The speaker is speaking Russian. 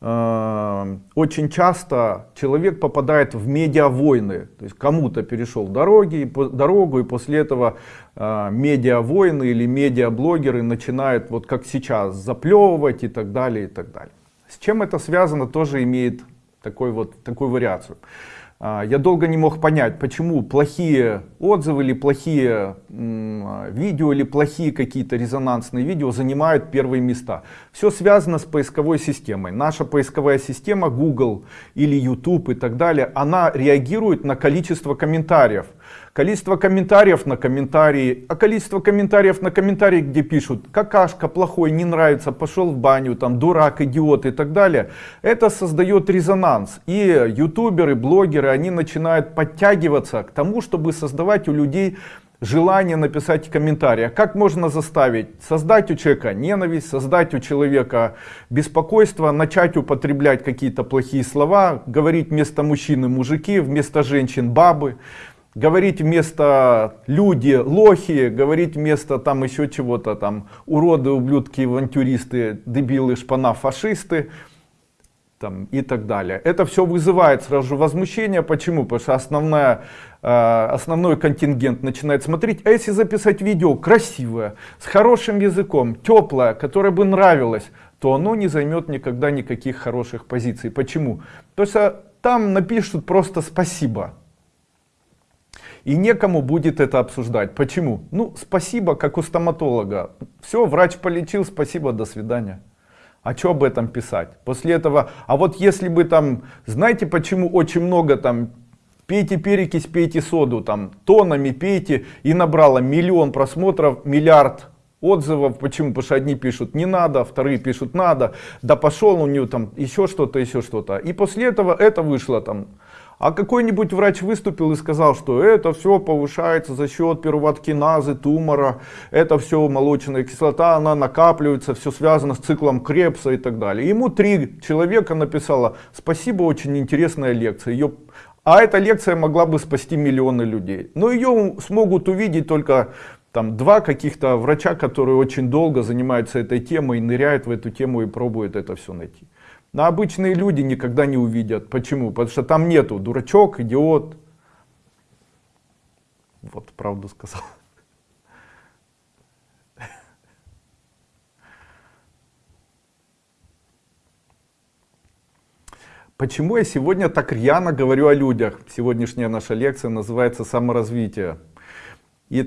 э, очень часто человек попадает в медиавойны. То есть кому-то перешел дороги, дорогу, и после этого э, медиавойны или медиаблогеры начинают, вот как сейчас, заплевывать и так далее, и так далее. С чем это связано, тоже имеет такой вот, такую вариацию. А, я долго не мог понять, почему плохие отзывы или плохие видео или плохие какие-то резонансные видео занимают первые места. Все связано с поисковой системой. Наша поисковая система Google или YouTube и так далее, она реагирует на количество комментариев. Количество комментариев на комментарии, а количество комментариев на комментарии, где пишут какашка, плохой, не нравится, пошел в баню, там дурак, идиот и так далее. Это создает резонанс. И ютуберы, блогеры, они начинают подтягиваться к тому, чтобы создавать у людей желание написать комментарий. А как можно заставить? Создать у человека ненависть, создать у человека беспокойство, начать употреблять какие-то плохие слова, говорить вместо мужчины мужики, вместо женщин бабы говорить вместо люди лохи, говорить вместо там еще чего-то там уроды, ублюдки, авантюристы, дебилы, шпана, фашисты там, и так далее. Это все вызывает сразу же возмущение. Почему? Потому что основная, э, основной контингент начинает смотреть. А если записать видео красивое, с хорошим языком, теплое, которое бы нравилось, то оно не займет никогда никаких хороших позиций. Почему? Потому что там напишут просто спасибо. И некому будет это обсуждать. Почему? Ну, спасибо, как у стоматолога. Все, врач полечил, спасибо, до свидания. А что об этом писать? После этого, а вот если бы там, знаете, почему очень много там, пейте перекись, пейте соду, там, тонами пейте, и набрало миллион просмотров, миллиард отзывов. Почему? Потому что одни пишут не надо, вторые пишут надо, да пошел у него там еще что-то, еще что-то. И после этого это вышло там а какой-нибудь врач выступил и сказал, что это все повышается за счет первооткиназы, тумора, это все молочная кислота, она накапливается, все связано с циклом Крепса и так далее. Ему три человека написало, спасибо, очень интересная лекция. Ее... А эта лекция могла бы спасти миллионы людей. Но ее смогут увидеть только там два каких-то врача, которые очень долго занимаются этой темой, ныряют в эту тему и пробуют это все найти. Но обычные люди никогда не увидят. Почему? Потому что там нету дурачок, идиот. Вот правду сказал. Почему я сегодня так рьяно говорю о людях? Сегодняшняя наша лекция называется «Саморазвитие». Итак.